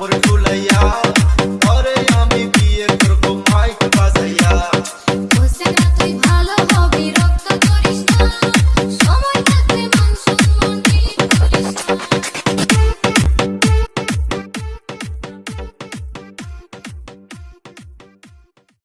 فرجوا الأيام